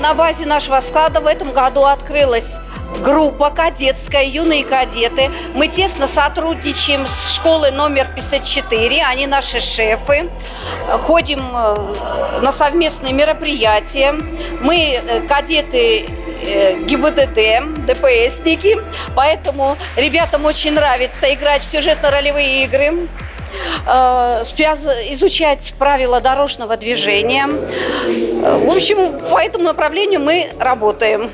на базе нашего склада в этом году открылась группа кадетская, юные кадеты. Мы тесно сотрудничаем с школой номер 54, они наши шефы. Ходим э, на совместные мероприятия. Мы э, кадеты э, ГИБДД, ДПСники, поэтому ребятам очень нравится играть в сюжетно-ролевые игры изучать правила дорожного движения. Э, В общем, по этому направлению мы работаем.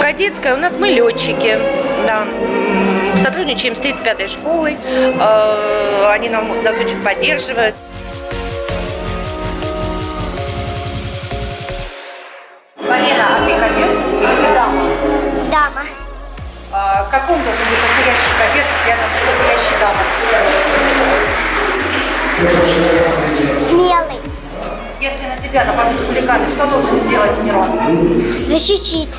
Кадетская, у нас мы летчики, да. Сотрудничаем с 35-й школой, э, они нам, нас очень поддерживают. Валера, а ты кадет или ты дама? Дама. А каком должен быть настоящий рядом с настоящей дамой? Смелый. Если на тебя нападут хулиганы, что должен сделать Мирон? Защитить.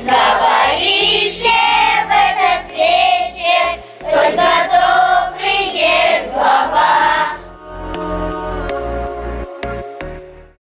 Linda.